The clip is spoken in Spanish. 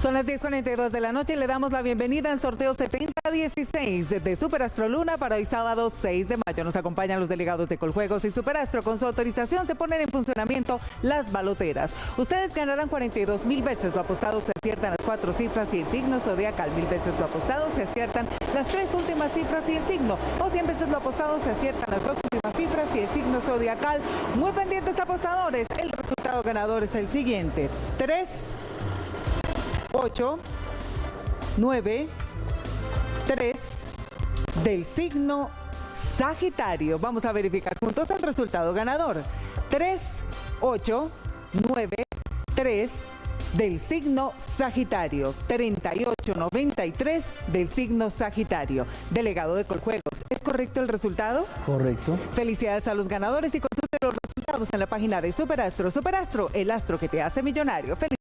Son las 10.42 de la noche y le damos la bienvenida en sorteo 7016 de Superastro Luna para hoy sábado 6 de mayo. Nos acompañan los delegados de Coljuegos y Superastro. Con su autorización se ponen en funcionamiento las baloteras. Ustedes ganarán 42 mil veces lo apostado, se aciertan las cuatro cifras y el signo zodiacal. Mil veces lo apostado, se aciertan las tres últimas cifras y el signo. O 100 veces lo apostado, se aciertan las dos últimas cifras y el signo zodiacal. Muy pendientes apostadores. El resultado ganador es el siguiente. 3 8, 9, 3 del signo Sagitario. Vamos a verificar juntos el resultado ganador. 3, 8, 9, 3 del signo Sagitario. 3893 del signo Sagitario. Delegado de Coljuegos. ¿Es correcto el resultado? Correcto. Felicidades a los ganadores y consulte los resultados en la página de Superastro. Superastro, el astro que te hace millonario. Felicidades.